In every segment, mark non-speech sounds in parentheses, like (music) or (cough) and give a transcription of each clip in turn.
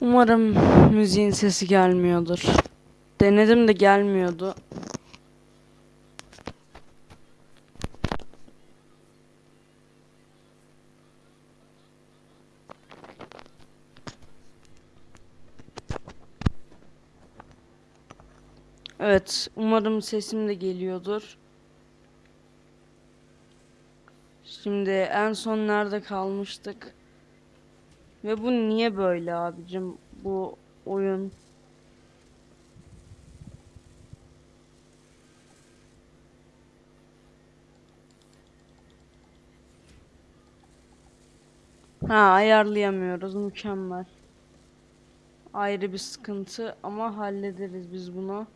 Umarım müziğin sesi gelmiyordur. Denedim de gelmiyordu. Evet, umarım sesim de geliyordur. Şimdi en son nerede kalmıştık? Ve bu niye böyle abicim? Bu oyun. Ha ayarlayamıyoruz. Mükemmel. Ayrı bir sıkıntı ama hallederiz biz bunu.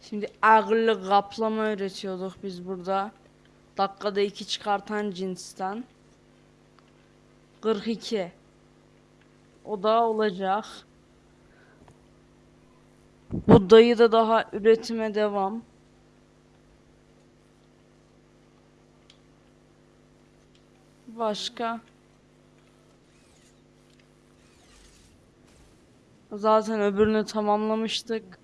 Şimdi ağırlık kaplama öğretiyorduk biz burada. Dakikada iki çıkartan cinsten. 42. O da olacak. Bu dayı da daha üretime devam. Başka? Zaten öbürünü tamamlamıştık.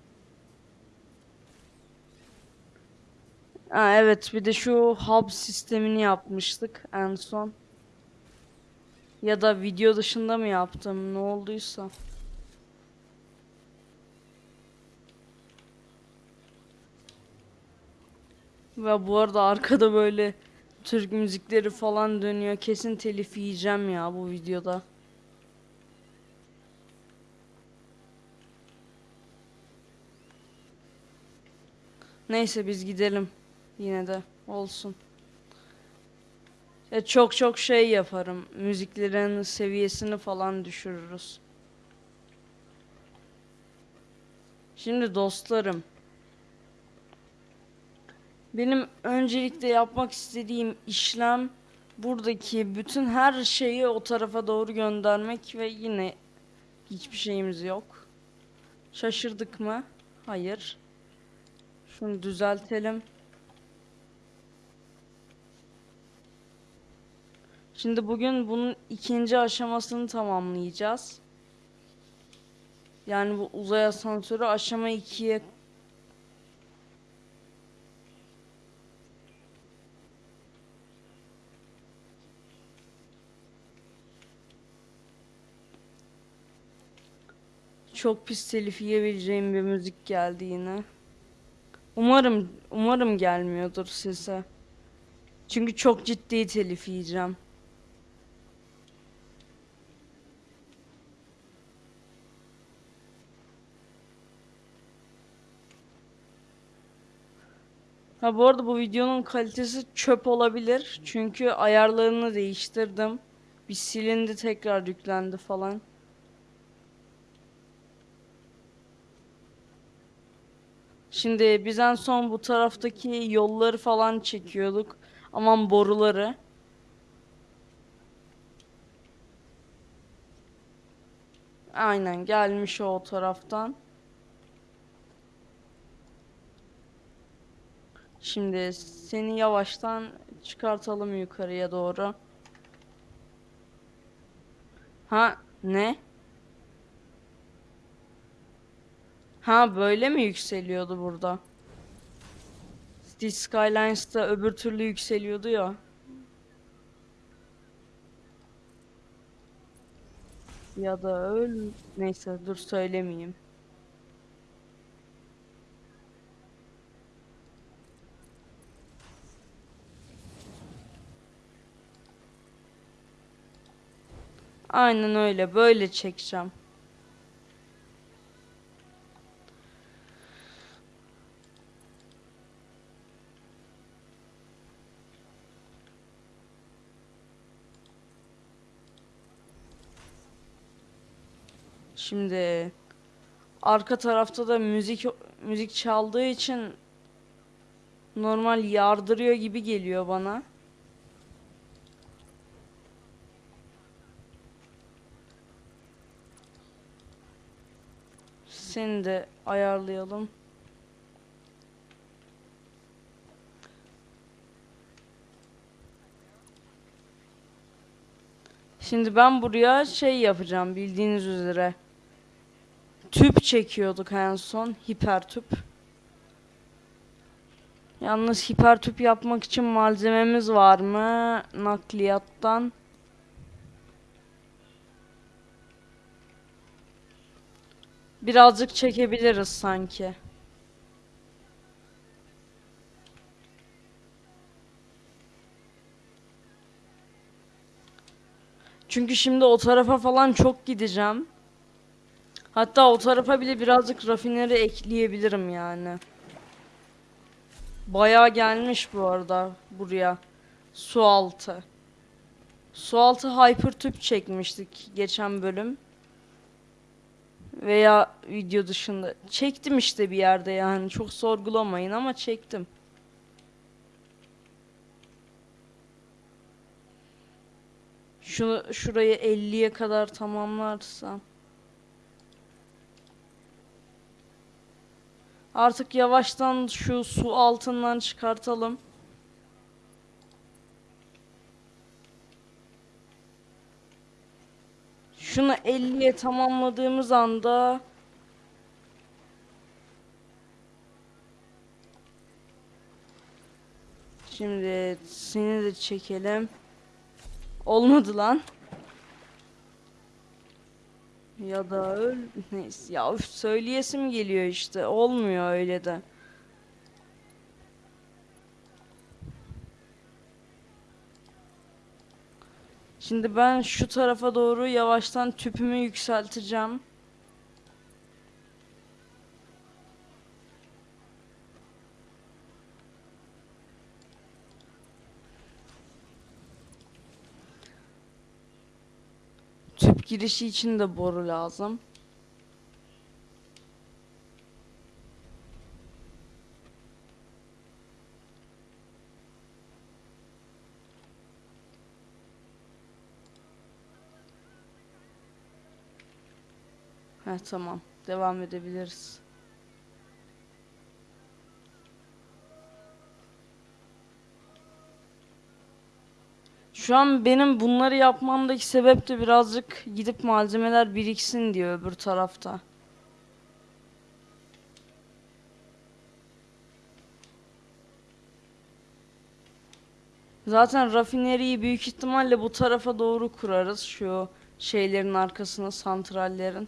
Ha, evet bir de şu hub sistemini yapmıştık en son. Ya da video dışında mı yaptım ne olduysa. Ve bu arada arkada böyle Türk müzikleri falan dönüyor. Kesin telif yiyeceğim ya bu videoda. Neyse biz gidelim. Yine de olsun. Ya çok çok şey yaparım. Müziklerin seviyesini falan düşürürüz. Şimdi dostlarım. Benim öncelikle yapmak istediğim işlem buradaki bütün her şeyi o tarafa doğru göndermek ve yine hiçbir şeyimiz yok. Şaşırdık mı? Hayır. Şunu düzeltelim. Şimdi bugün bunun ikinci aşamasını tamamlayacağız. Yani bu uzay asansörü aşama 2'ye Çok pis telif yiyebileceğim bir müzik geldi yine. Umarım umarım gelmiyordur size. Çünkü çok ciddi telif yiyeceğim. Ha bu arada bu videonun kalitesi çöp olabilir. Çünkü ayarlarını değiştirdim. Bir silindi tekrar yüklendi falan. Şimdi biz en son bu taraftaki yolları falan çekiyorduk. Aman boruları. Aynen gelmiş o taraftan. Şimdi seni yavaştan çıkartalım yukarıya doğru. Ha ne? Ha böyle mi yükseliyordu burada? City Skylines'ta öbür türlü yükseliyordu ya. Ya da öyle. Neyse dur söylemeyeyim. Aynen öyle. Böyle çekeceğim. Şimdi arka tarafta da müzik müzik çaldığı için normal yardırıyor gibi geliyor bana. Seni de ayarlayalım. Şimdi ben buraya şey yapacağım bildiğiniz üzere. tüp çekiyorduk en son. Hiper tüp. Yalnız hiper tüp yapmak için malzememiz var mı? Nakliyattan. Birazcık çekebiliriz sanki. Çünkü şimdi o tarafa falan çok gideceğim. Hatta o tarafa bile birazcık rafineri ekleyebilirim yani. Bayağı gelmiş bu arada buraya. Su altı. Su altı hyper tüp çekmiştik geçen bölüm. Veya video dışında. Çektim işte bir yerde yani. Çok sorgulamayın ama çektim. Şunu şurayı 50'ye kadar tamamlarsam. Artık yavaştan şu su altından çıkartalım. Şunu 50'ye tamamladığımız anda Şimdi seni de çekelim. Olmadı lan. Ya da öl neyse ya söyleyesim geliyor işte. Olmuyor öyle de. Şimdi ben şu tarafa doğru yavaştan tüpümü yükselteceğim. Tüp girişi için de boru lazım. Heh tamam. Devam edebiliriz. Şu an benim bunları yapmamdaki sebep de birazcık gidip malzemeler biriksin diyor öbür tarafta. Zaten rafineriyi büyük ihtimalle bu tarafa doğru kurarız şu şeylerin arkasına santrallerin.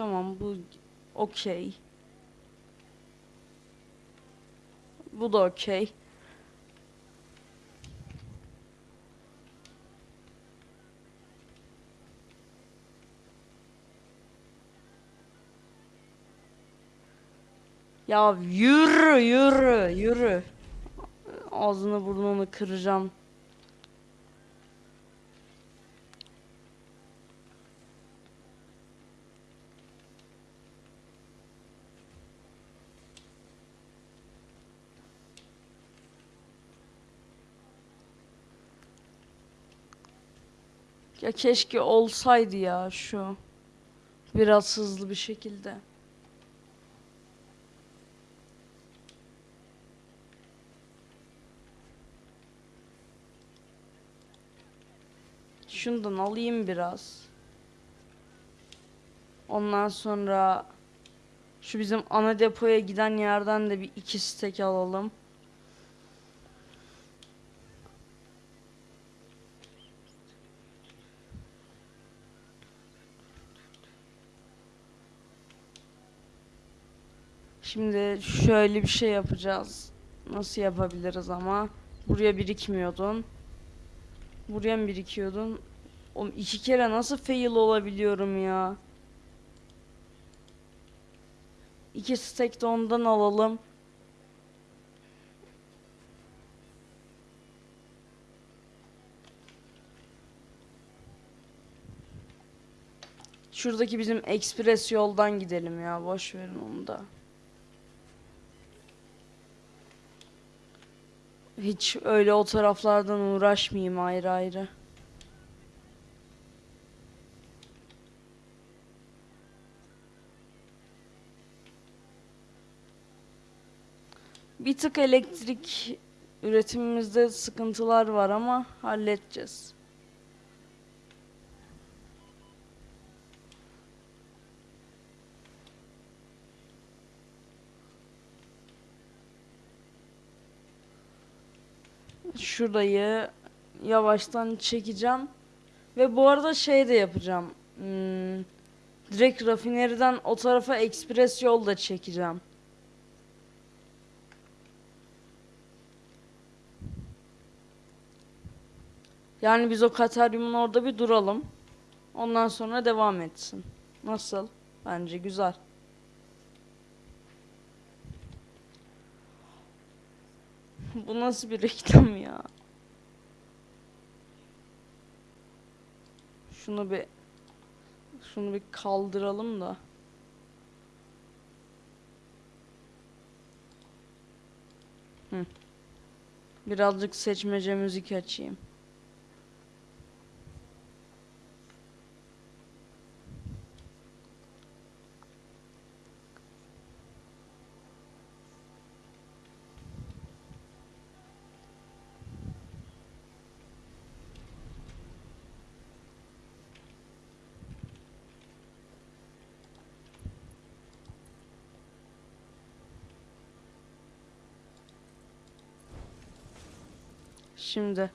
Tamam bu okey. Bu da okey. Ya yürü yürü yürü. Ağzını burnunu kıracağım. Ya keşke olsaydı ya şu. Biraz hızlı bir şekilde. Şundan alayım biraz. Ondan sonra şu bizim ana depoya giden yerden de bir iki stek alalım. Şimdi şöyle bir şey yapacağız. Nasıl yapabiliriz ama? Buraya birikmiyordun. Buraya mı birikiyordun? Oğlum iki kere nasıl fail olabiliyorum ya? İki stack de ondan alalım. Şuradaki bizim ekspres yoldan gidelim ya. Boş verin onu da. Hiç öyle o taraflardan uğraşmayayım ayrı ayrı. Bir tık elektrik üretimimizde sıkıntılar var ama halledeceğiz. Şurayı yavaştan çekeceğim. Ve bu arada şey de yapacağım. Hmm, direkt rafineriden o tarafa ekspres yol da çekeceğim. Yani biz o Kataryum'un orada bir duralım. Ondan sonra devam etsin. Nasıl? Bence güzel. (laughs) Bu nasıl bir reklam ya? Şunu bir şunu bir kaldıralım da. Hı. Birazcık seçmece müzik açayım. Şimdi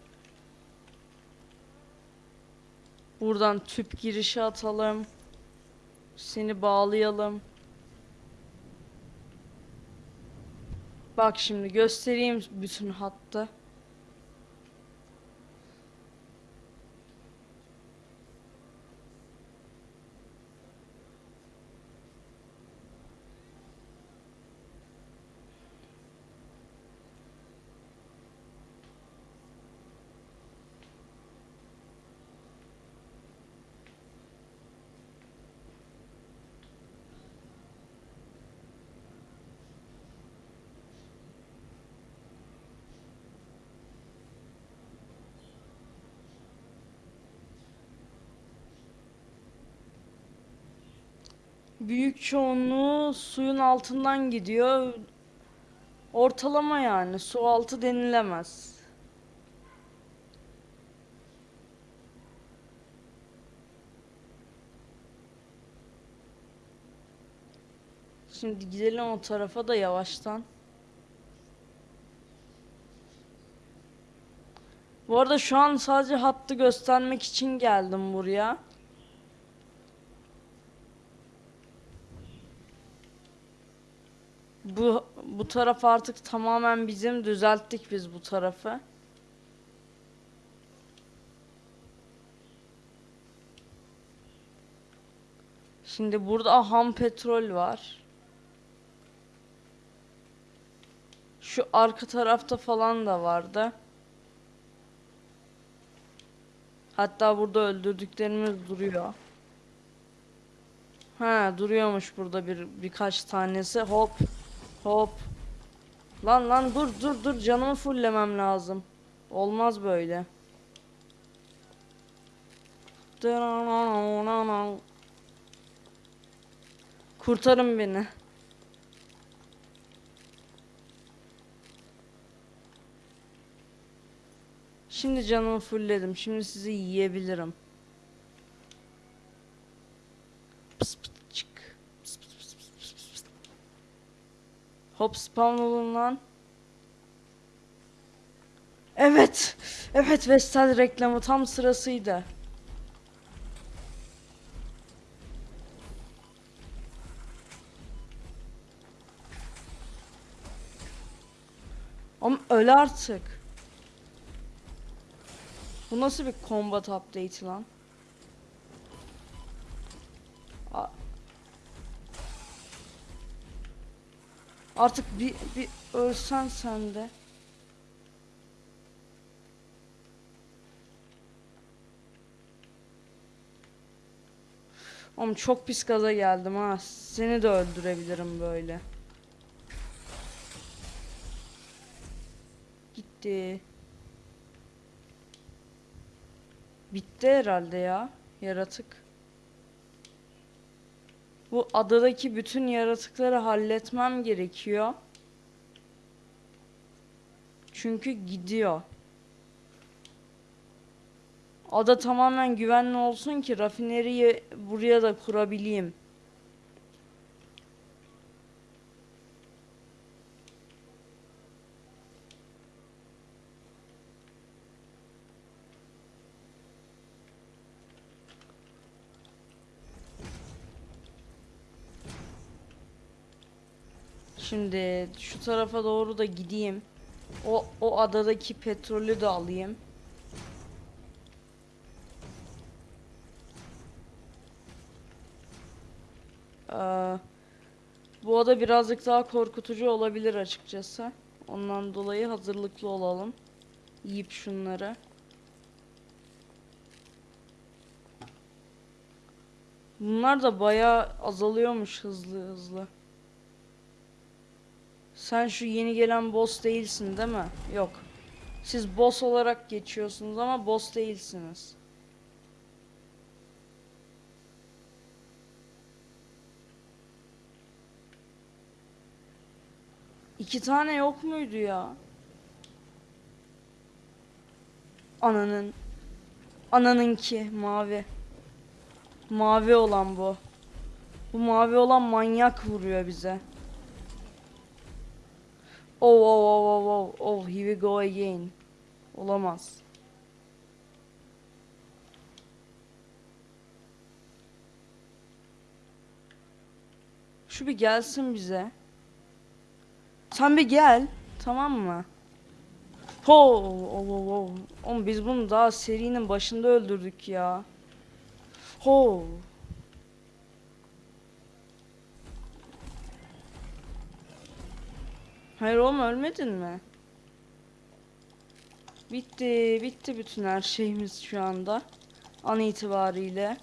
buradan tüp girişi atalım. Seni bağlayalım. Bak şimdi göstereyim bütün hattı. Büyük çoğunluğu suyun altından gidiyor. Ortalama yani su altı denilemez. Şimdi gidelim o tarafa da yavaştan. Bu arada şu an sadece hattı göstermek için geldim buraya. Bu bu taraf artık tamamen bizim düzelttik biz bu tarafı. Şimdi burada ham petrol var. Şu arka tarafta falan da vardı. Hatta burada öldürdüklerimiz duruyor. Ha duruyormuş burada bir birkaç tanesi. Hop. Hop. Lan lan dur dur dur canımı fulllemem lazım. Olmaz böyle. Kurtarın beni. Şimdi canımı fullledim. Şimdi sizi yiyebilirim. Hop spawn olun lan. Evet. Evet Vestel reklamı tam sırasıydı. Ama öl artık. Bu nasıl bir combat update lan? Artık bir, bir ölsen sen de. Oğlum çok pis gaza geldim ha. Seni de öldürebilirim böyle. Gitti. Bitti herhalde ya yaratık. Bu adadaki bütün yaratıkları halletmem gerekiyor. Çünkü gidiyor. Ada tamamen güvenli olsun ki rafineriyi buraya da kurabileyim. Şimdi şu tarafa doğru da gideyim. O o adadaki petrolü de alayım. Ee, bu ada birazcık daha korkutucu olabilir açıkçası. Ondan dolayı hazırlıklı olalım. Yiyip şunları. Bunlar da bayağı azalıyormuş hızlı hızlı. Sen şu yeni gelen boss değilsin değil mi? Yok. Siz boss olarak geçiyorsunuz ama boss değilsiniz. İki tane yok muydu ya? Ananın. Ananınki mavi. Mavi olan bu. Bu mavi olan manyak vuruyor bize. Oh oh oh oh oh oh here we go again. Olamaz. Şu bir gelsin bize. Sen bir gel. Tamam mı? Ho, oh, oh, oh. Oğlum biz bunu daha serinin başında öldürdük ya. Ho. Hayır oğlum ölmedin mi? Bitti, bitti bütün her şeyimiz şu anda. An itibariyle.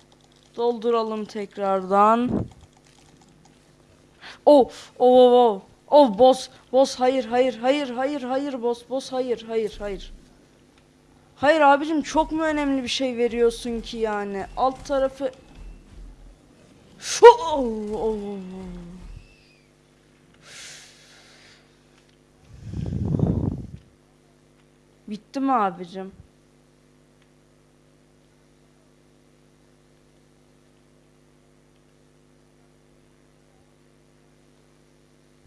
Dolduralım tekrardan. Oh, oh, oh, oh. Oh, boss, boss, hayır, hayır, hayır, hayır, hayır, boss, boss, hayır, hayır, hayır. Hayır abicim çok mu önemli bir şey veriyorsun ki yani? Alt tarafı... Oh, oh, oh. Bitti mi abicim?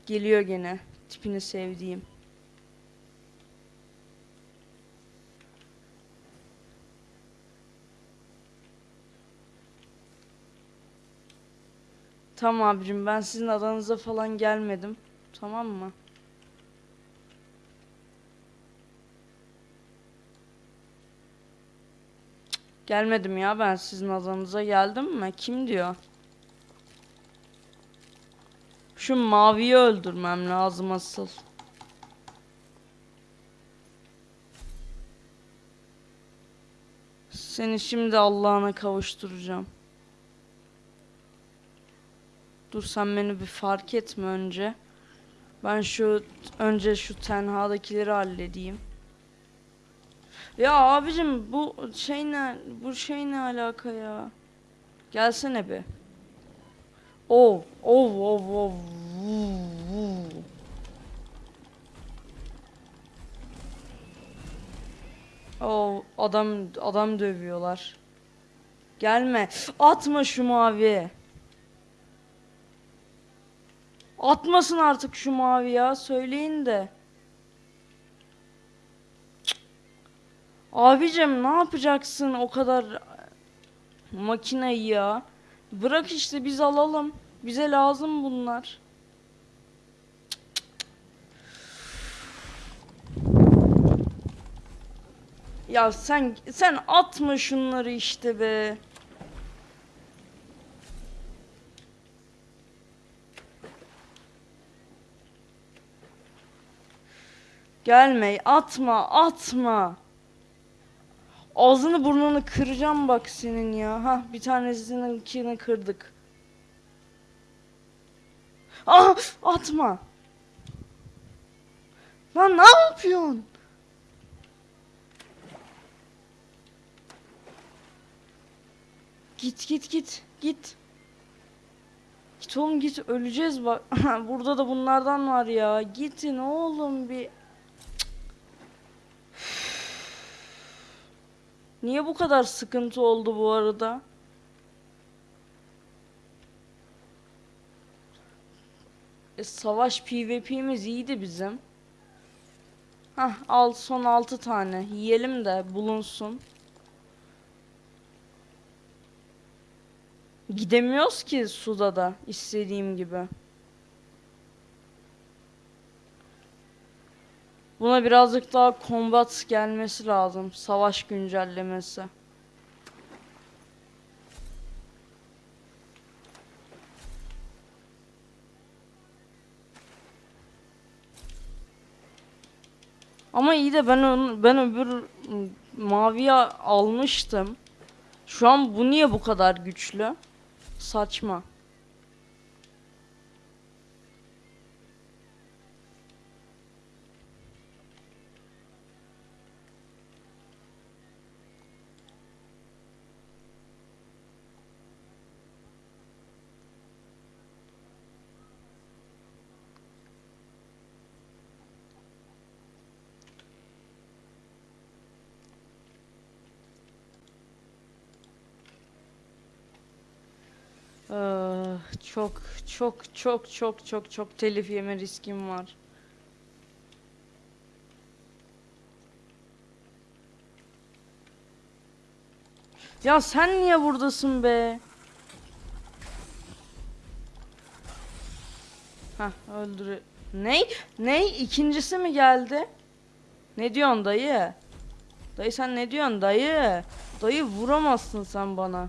Geliyor gene. Tipini sevdiğim. Tamam abicim ben sizin adanıza falan gelmedim. Tamam mı? Gelmedim ya ben sizin adanıza geldim mi? Kim diyor? Şu maviyi öldürmem lazım asıl. Seni şimdi Allah'ına kavuşturacağım. Dur sen beni bir fark etme önce. Ben şu önce şu tenhadakileri halledeyim. Ya abicim bu şey ne bu şey ne alaka ya? Gelsene oh, oh, oh. vuu, vuu. Oh, adam adam dövüyorlar. Gelme. Atma şu mavi. Atmasın artık şu mavi ya. Söyleyin de. Abicim ne yapacaksın o kadar makineyi ya? Bırak işte biz alalım. Bize lazım bunlar. Ya sen sen atma şunları işte be. Gelme, atma, atma. Ağzını burnunu kıracağım bak senin ya. Ha, bir tanesininkini kırdık. Ah, atma. Lan ne yapıyorsun? Git git git git. Git oğlum git öleceğiz bak. (laughs) Burada da bunlardan var ya. Gitin oğlum bir. Niye bu kadar sıkıntı oldu bu arada? E, savaş PvP'miz iyiydi bizim. Hah al son 6 tane. Yiyelim de bulunsun. Gidemiyoruz ki suda da istediğim gibi. Buna birazcık daha combat gelmesi lazım. Savaş güncellemesi. Ama iyi de ben onu, ben öbür maviye almıştım. Şu an bu niye bu kadar güçlü? Saçma. Çok çok çok çok çok çok telif yeme riskim var. Ya sen niye buradasın be? Hah öldür. Ne? Ne? İkincisi mi geldi? Ne diyorsun dayı? Dayı sen ne diyorsun dayı? Dayı vuramazsın sen bana.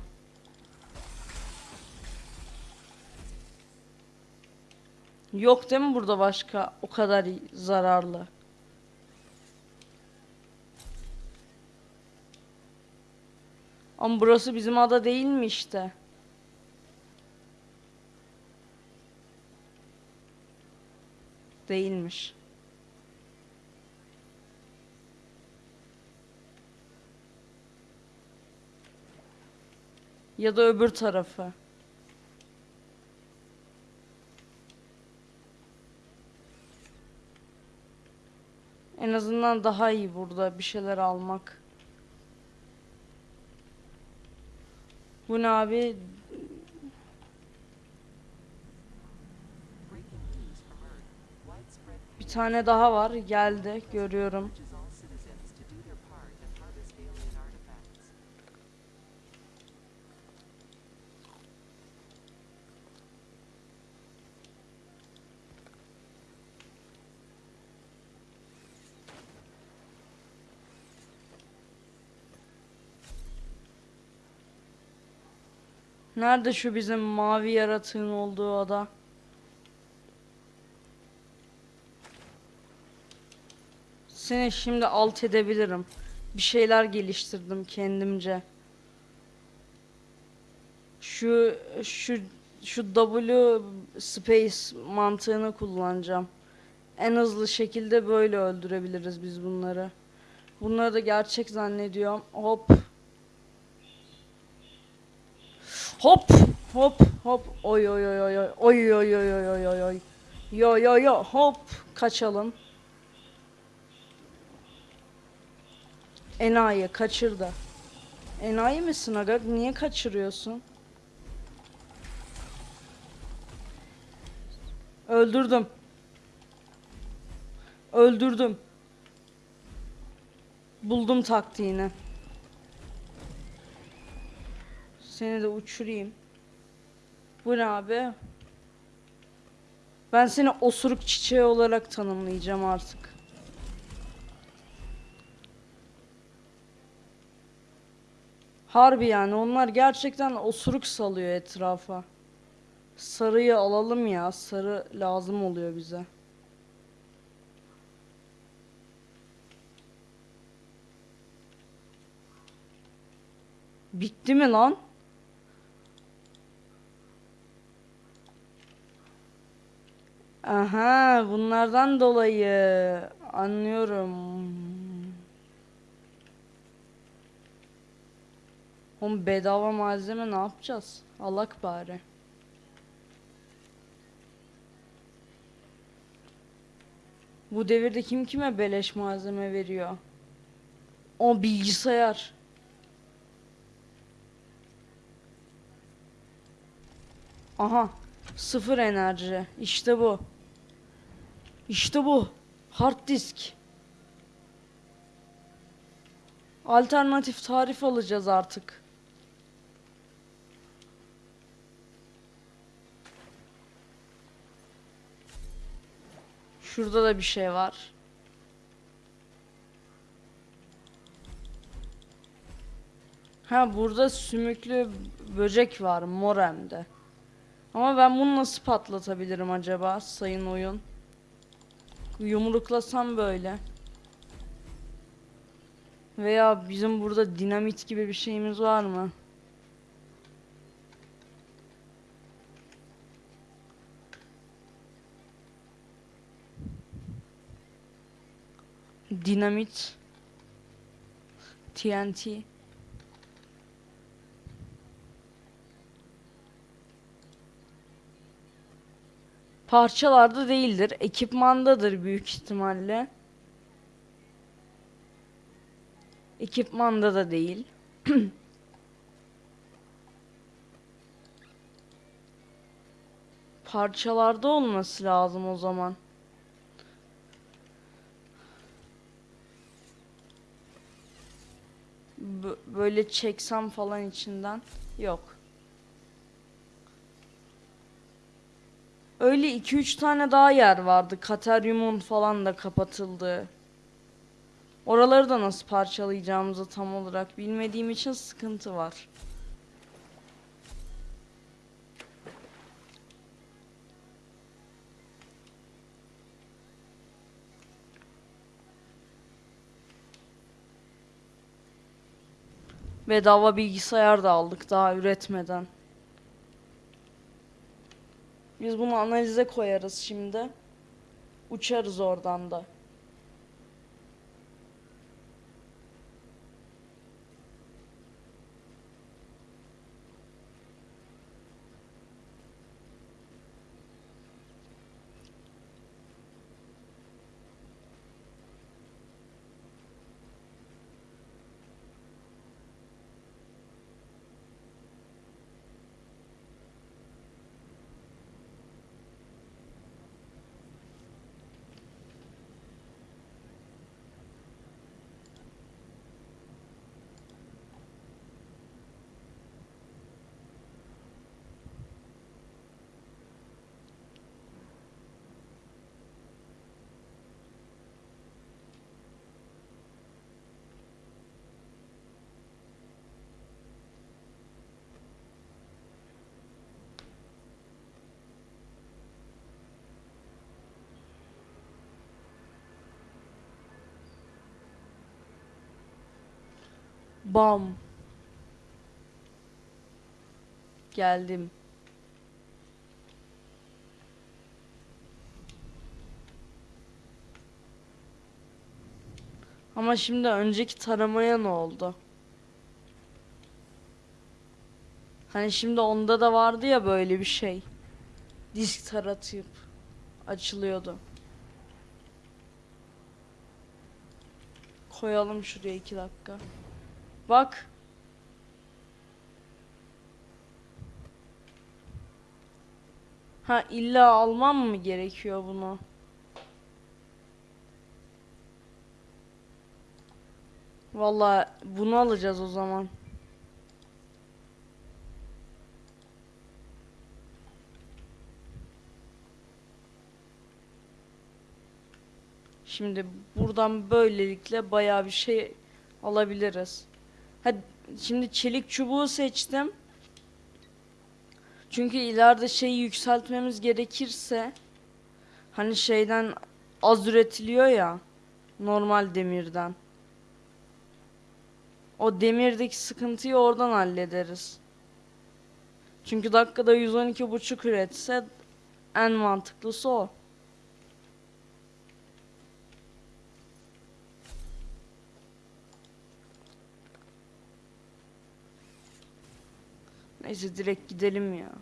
Yok değil mi burada başka o kadar zararlı? Ama burası bizim ada değil mi işte? Değilmiş. Ya da öbür tarafı. En azından daha iyi burada bir şeyler almak. Bu ne abi? Bir tane daha var. Geldi. Görüyorum. Nerede şu bizim mavi yaratığın olduğu ada? Seni şimdi alt edebilirim. Bir şeyler geliştirdim kendimce. Şu şu şu W space mantığını kullanacağım. En hızlı şekilde böyle öldürebiliriz biz bunları. Bunları da gerçek zannediyorum. Hop. Hop hop hop oy oy oy oy oy oy oy oy oy oy oy yo yo yo hop kaçalım. Enayi kaçırdı. Enayi misin aga? Niye kaçırıyorsun? Öldürdüm. Öldürdüm. Buldum taktiğini. Seni de uçurayım. Bu abi? Ben seni osuruk çiçeği olarak tanımlayacağım artık. Harbi yani onlar gerçekten osuruk salıyor etrafa. Sarıyı alalım ya. Sarı lazım oluyor bize. Bitti mi lan? Aha bunlardan dolayı anlıyorum. Oğlum bedava malzeme ne yapacağız? Alak bari. Bu devirde kim kime beleş malzeme veriyor? O bilgisayar. Aha. Sıfır enerji. İşte bu. İşte bu. Hard disk. Alternatif tarif alacağız artık. Şurada da bir şey var. Ha burada sümüklü böcek var mor hem de. Ama ben bunu nasıl patlatabilirim acaba sayın oyun? Yumruklasam böyle. Veya bizim burada dinamit gibi bir şeyimiz var mı? Dinamit. TNT. Parçalarda değildir. Ekipmandadır büyük ihtimalle. Ekipmanda da değil. (clears throat) Parçalarda olması lazım o zaman. Bö- böyle çeksem falan içinden yok. Öyle 2-3 tane daha yer vardı. Kateryumun falan da kapatıldı. Oraları da nasıl parçalayacağımızı tam olarak bilmediğim için sıkıntı var. Bedava bilgisayar da aldık daha üretmeden. Biz bunu analize koyarız şimdi. Uçarız oradan da. Bam. Geldim. Ama şimdi önceki taramaya ne oldu? Hani şimdi onda da vardı ya böyle bir şey. Disk taratıp açılıyordu. Koyalım şuraya iki dakika. Bak. Ha illa almam mı gerekiyor bunu? Vallahi bunu alacağız o zaman. Şimdi buradan böylelikle bayağı bir şey alabiliriz. Hadi şimdi çelik çubuğu seçtim. Çünkü ileride şeyi yükseltmemiz gerekirse hani şeyden az üretiliyor ya normal demirden. O demirdeki sıkıntıyı oradan hallederiz. Çünkü dakikada 112 buçuk üretse en mantıklısı o. Neyse direkt gidelim ya.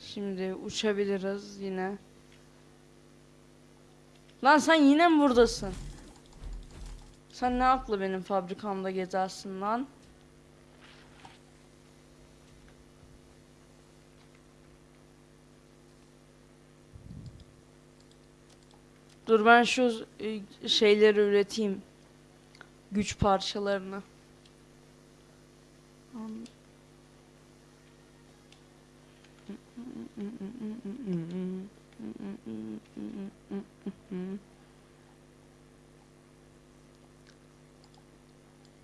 Şimdi uçabiliriz yine. Lan sen yine mi buradasın? Sen ne aklı benim fabrikamda gezersin lan? Dur ben şu e, şeyleri üreteyim. Güç parçalarını.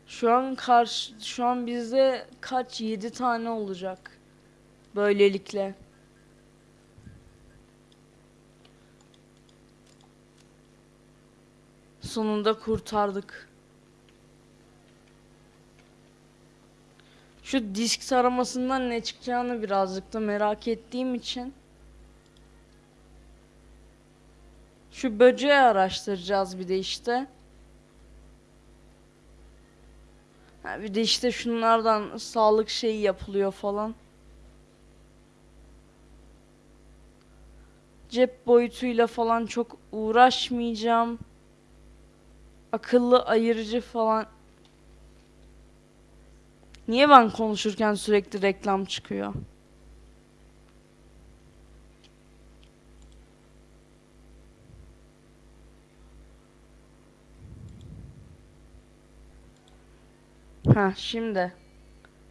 Şu an karşı şu an bizde kaç 7 tane olacak. Böylelikle. Sonunda kurtardık. Şu disk taramasından ne çıkacağını birazcık da merak ettiğim için şu böceği araştıracağız bir de işte. Ha, bir de işte şunlardan sağlık şeyi yapılıyor falan. Cep boyutuyla falan çok uğraşmayacağım. Akıllı ayırıcı falan. Niye ben konuşurken sürekli reklam çıkıyor? Ha şimdi.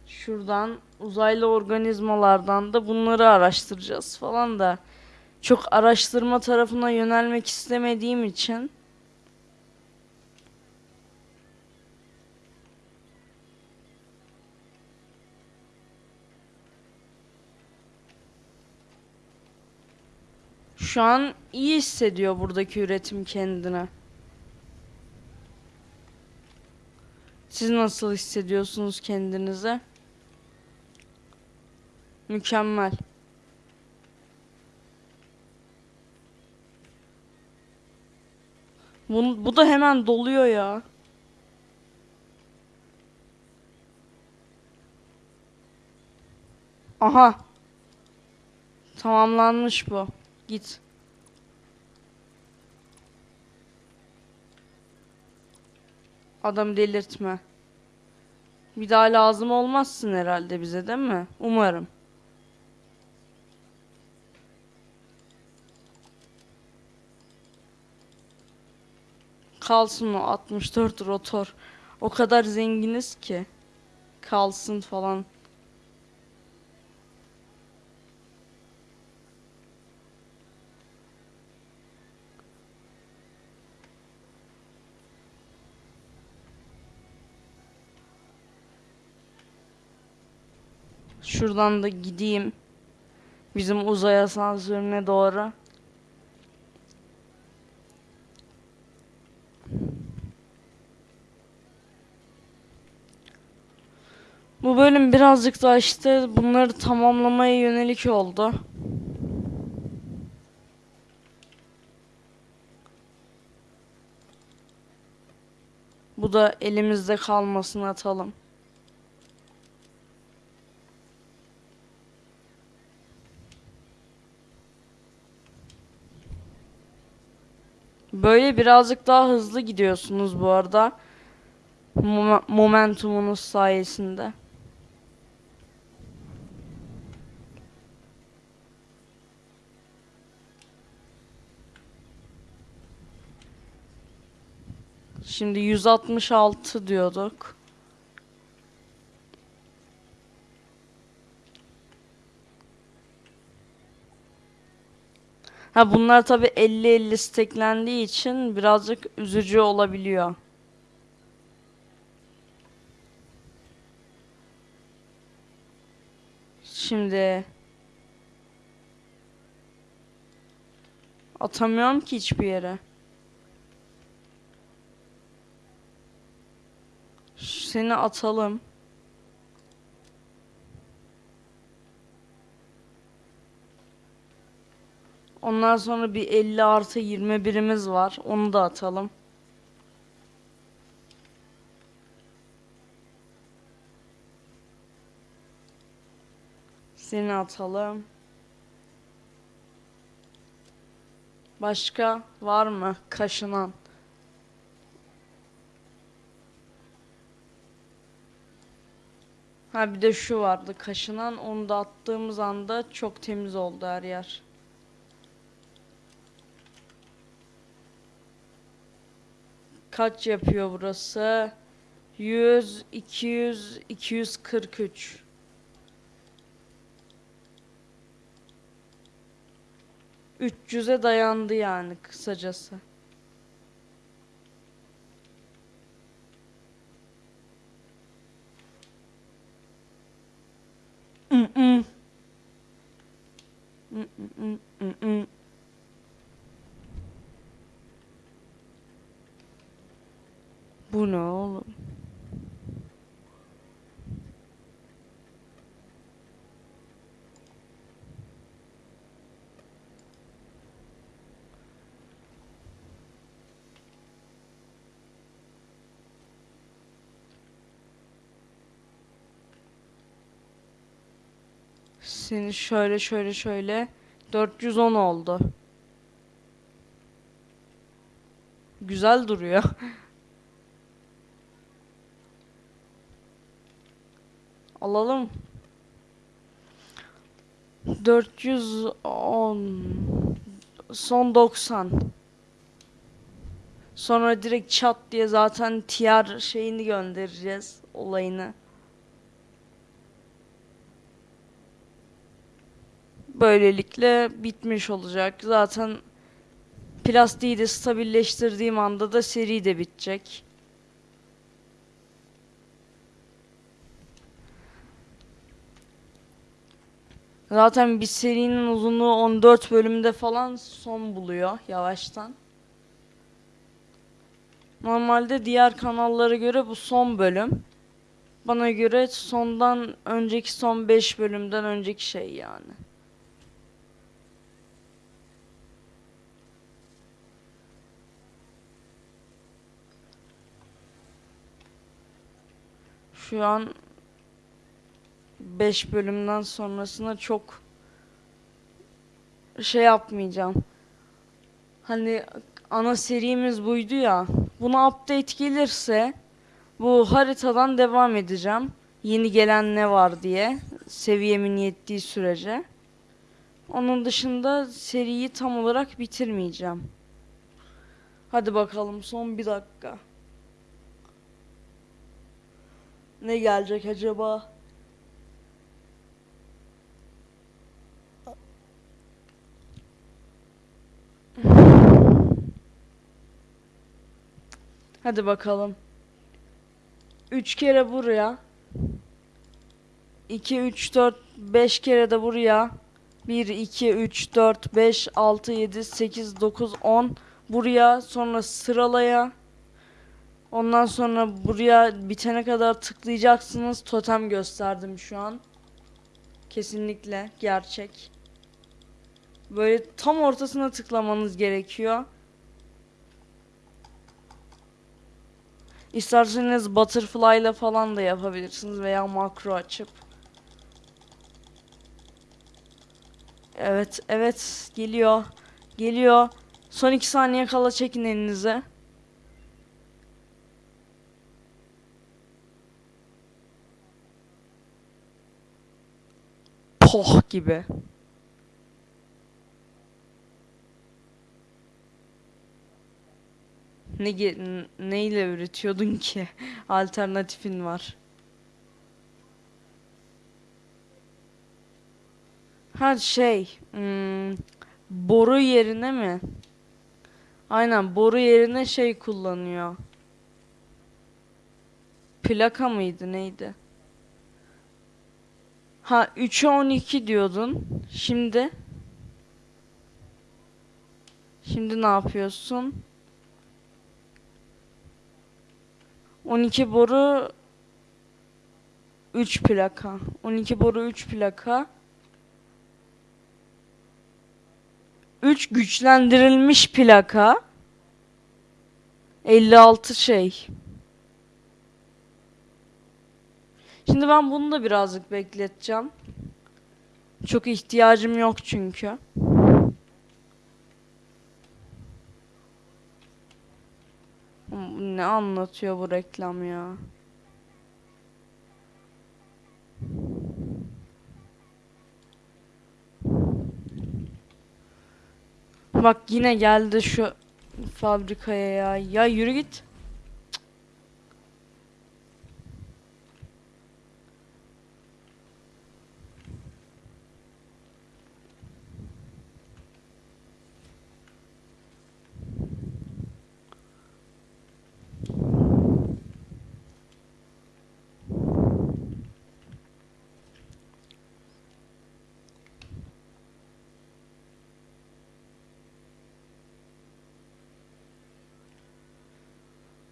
Şuradan uzaylı organizmalardan da bunları araştıracağız falan da. Çok araştırma tarafına yönelmek istemediğim için. Şu an iyi hissediyor buradaki üretim kendine. Siz nasıl hissediyorsunuz kendinize? Mükemmel. Bu, bu da hemen doluyor ya. Aha. Tamamlanmış bu. Git. Adam delirtme. Bir daha lazım olmazsın herhalde bize değil mi? Umarım. Kalsın o 64 rotor. O kadar zenginiz ki. Kalsın falan. Şuradan da gideyim. Bizim uzay asansörüne doğru. Bu bölüm birazcık da işte bunları tamamlamaya yönelik oldu. Bu da elimizde kalmasın atalım. Böyle birazcık daha hızlı gidiyorsunuz bu arada. Mom- momentumunuz sayesinde. Şimdi 166 diyorduk. Ha bunlar tabi 50-50 steklendiği için birazcık üzücü olabiliyor. Şimdi atamıyorum ki hiçbir yere. Seni atalım. Ondan sonra bir 50 artı 21'imiz var. Onu da atalım. Seni atalım. Başka var mı kaşınan? Ha bir de şu vardı kaşınan onu da attığımız anda çok temiz oldu her yer. Kaç yapıyor burası? 100, 200, 243. Üç yüze dayandı yani kısacası. Mm-mm. Mm-mm, Bu ne oğlum? Seni şöyle şöyle şöyle 410 oldu. Güzel duruyor. (laughs) Alalım. 410 son 90. Sonra direkt çat diye zaten TR şeyini göndereceğiz olayını. Böylelikle bitmiş olacak. Zaten plastiği de stabilleştirdiğim anda da seri de bitecek. Zaten bir serinin uzunluğu 14 bölümde falan son buluyor yavaştan. Normalde diğer kanallara göre bu son bölüm. Bana göre sondan önceki son 5 bölümden önceki şey yani. Şu an 5 bölümden sonrasına çok şey yapmayacağım. Hani ana serimiz buydu ya. Buna update gelirse bu haritadan devam edeceğim. Yeni gelen ne var diye seviyemin yettiği sürece. Onun dışında seriyi tam olarak bitirmeyeceğim. Hadi bakalım son bir dakika. Ne gelecek acaba? Hadi bakalım. 3 kere buraya. 2 3 4 5 kere de buraya. 1 2 3 4 5 6 7 8 9 10 buraya sonra sıralaya. Ondan sonra buraya bitene kadar tıklayacaksınız. Totem gösterdim şu an. Kesinlikle gerçek. Böyle tam ortasına tıklamanız gerekiyor. İsterseniz butterfly ile falan da yapabilirsiniz veya makro açıp. Evet, evet geliyor. Geliyor. Son iki saniye kala çekin elinize. Poh gibi. Ne neyle üretiyordun ki? (laughs) Alternatifin var. Ha şey, hmm, boru yerine mi? Aynen boru yerine şey kullanıyor. Plaka mıydı neydi? Ha 3'e 12 diyordun. Şimdi Şimdi ne yapıyorsun? 12 boru 3 plaka. 12 boru 3 plaka. 3 güçlendirilmiş plaka. 56 şey. Şimdi ben bunu da birazcık bekleteceğim. Çok ihtiyacım yok çünkü. Ne anlatıyor bu reklam ya? Bak yine geldi şu fabrikaya ya. Ya yürü git.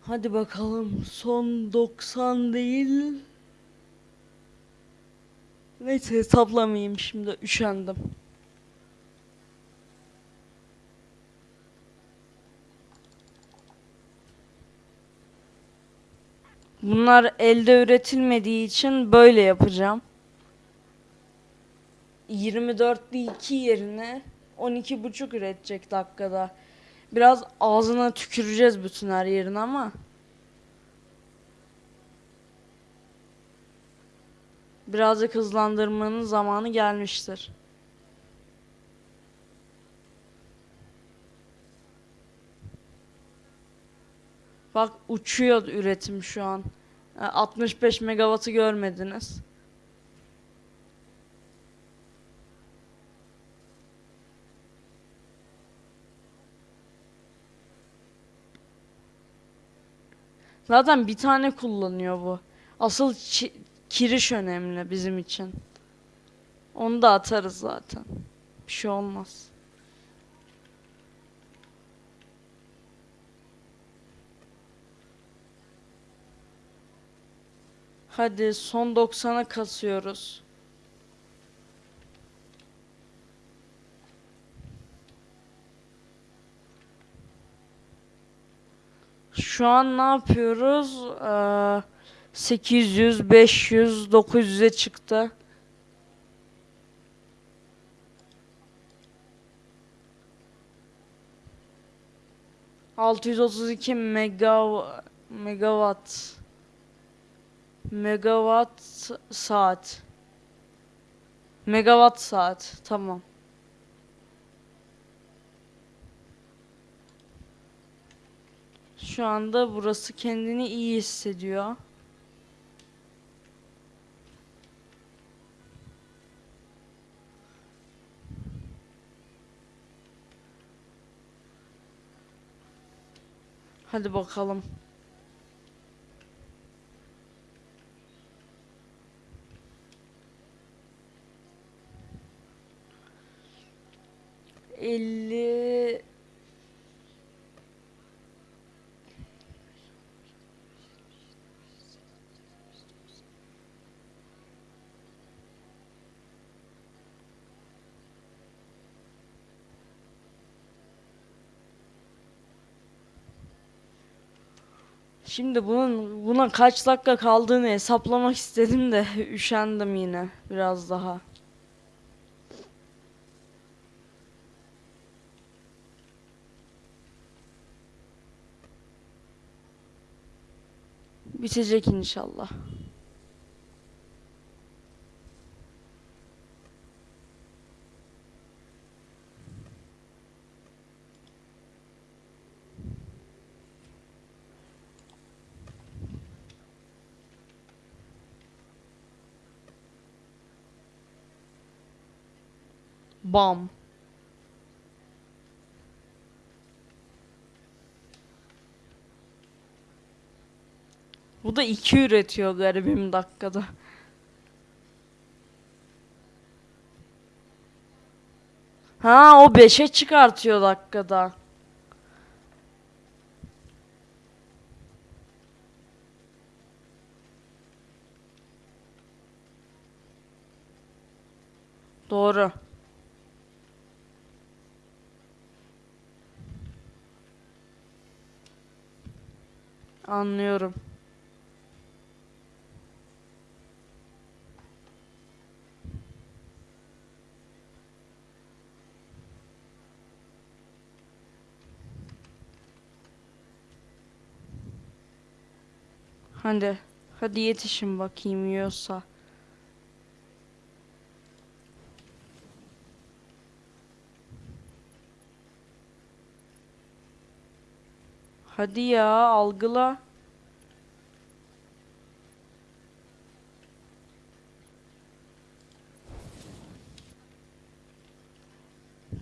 Hadi bakalım son 90 değil. Neyse hesaplamayayım şimdi üşendim. Bunlar elde üretilmediği için böyle yapacağım. 24'lü 2 yerine 12,5 üretecek dakikada. Biraz ağzına tüküreceğiz bütün her yerine ama. Birazcık hızlandırmanın zamanı gelmiştir. Bak uçuyor üretim şu an. E, 65 megawattı görmediniz. Zaten bir tane kullanıyor bu. Asıl kiriş önemli bizim için. Onu da atarız zaten. Bir şey olmaz. Hadi son 90'a kasıyoruz. Şu an ne yapıyoruz? Ee, 800, 500, 900'e çıktı. Altı yüz otuz iki megaw megawatt megawatt saat megawatt saat tamam. Şu anda burası kendini iyi hissediyor. Hadi bakalım. Elli Şimdi bunun buna kaç dakika kaldığını hesaplamak istedim de (laughs) üşendim yine biraz daha. Bitecek inşallah. Bam. Bu da iki üretiyor garibim dakikada. Ha o 5'e çıkartıyor dakikada. Doğru. Anlıyorum. Hadi. Hadi yetişin bakayım yiyorsa. Hadi ya algıla.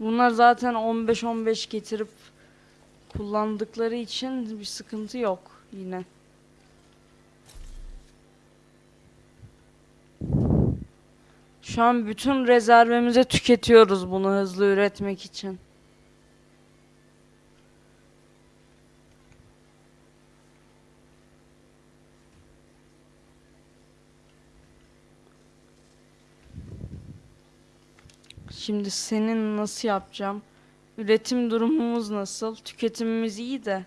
Bunlar zaten 15-15 getirip kullandıkları için bir sıkıntı yok yine. Şu an bütün rezervimizi tüketiyoruz bunu hızlı üretmek için. Şimdi senin nasıl yapacağım? Üretim durumumuz nasıl? Tüketimimiz iyi de.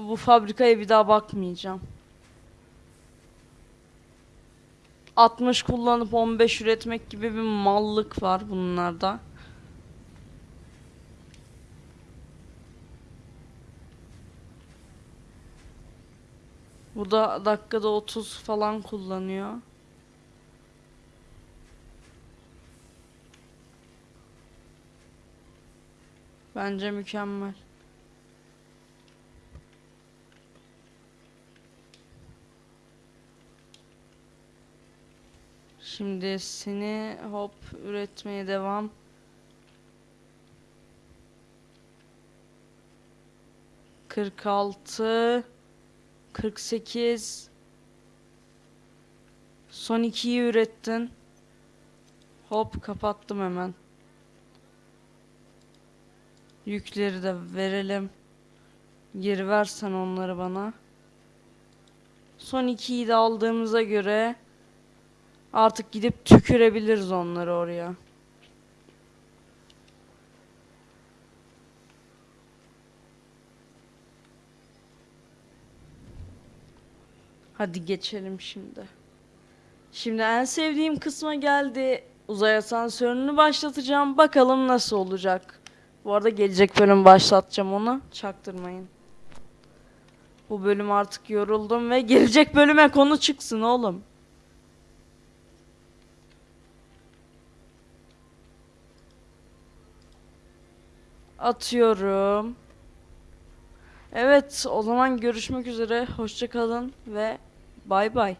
Bu fabrikaya bir daha bakmayacağım. 60 kullanıp 15 üretmek gibi bir mallık var bunlarda. Bu da dakikada 30 falan kullanıyor. Bence mükemmel. Şimdi seni hop üretmeye devam. Kırk altı, kırk sekiz. Son ikiyi ürettin. Hop kapattım hemen. Yükleri de verelim. Geri versen onları bana. Son ikiyi de aldığımıza göre artık gidip tükürebiliriz onları oraya. Hadi geçelim şimdi. Şimdi en sevdiğim kısma geldi. Uzay asansörünü başlatacağım. Bakalım nasıl olacak. Bu arada gelecek bölüm başlatacağım onu. Çaktırmayın. Bu bölüm artık yoruldum ve gelecek bölüme konu çıksın oğlum. Atıyorum. Evet, o zaman görüşmek üzere. Hoşça kalın ve bay bay.